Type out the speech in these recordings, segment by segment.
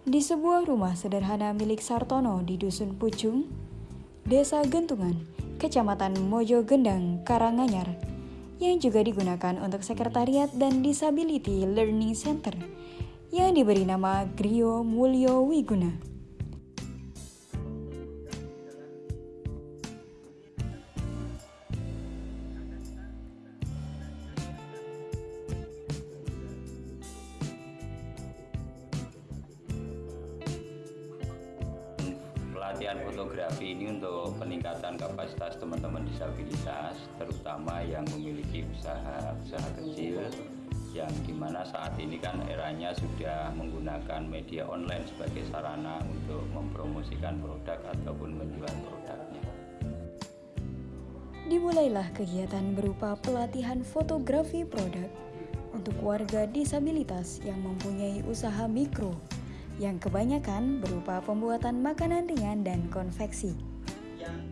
Di sebuah rumah sederhana milik Sartono di Dusun Pucung, Desa Gentungan, Kecamatan Mojo Gendang, Karanganyar, yang juga digunakan untuk sekretariat dan disability learning center yang diberi nama Grio Mulyo Wiguna. Pelatihan fotografi ini untuk peningkatan kapasitas teman-teman disabilitas, terutama yang memiliki usaha-usaha kecil, yang di mana saat ini kan eranya sudah menggunakan media online sebagai sarana untuk mempromosikan produk ataupun menjual produknya. Dimulailah kegiatan berupa pelatihan fotografi produk untuk warga disabilitas yang mempunyai usaha mikro yang kebanyakan berupa pembuatan makanan ringan dan konveksi.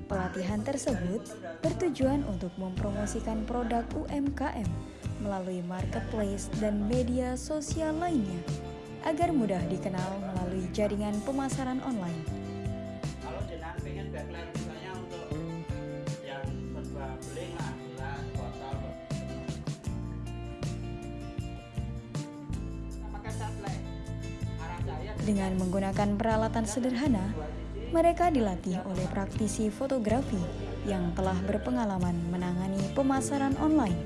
Pelatihan tersebut bertujuan untuk mempromosikan produk UMKM melalui marketplace dan media sosial lainnya agar mudah dikenal melalui jaringan pemasaran online. Dengan menggunakan peralatan sederhana, mereka dilatih oleh praktisi fotografi yang telah berpengalaman menangani pemasaran online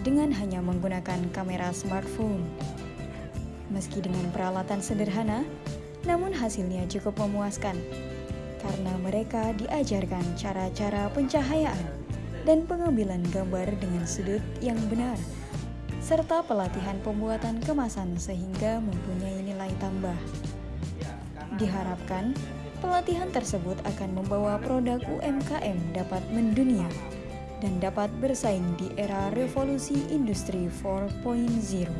dengan hanya menggunakan kamera smartphone. Meski dengan peralatan sederhana, namun hasilnya cukup memuaskan karena mereka diajarkan cara-cara pencahayaan dan pengambilan gambar dengan sudut yang benar serta pelatihan pembuatan kemasan sehingga mempunyai nilai tambah. Diharapkan, pelatihan tersebut akan membawa produk UMKM dapat mendunia dan dapat bersaing di era revolusi industri 4.0.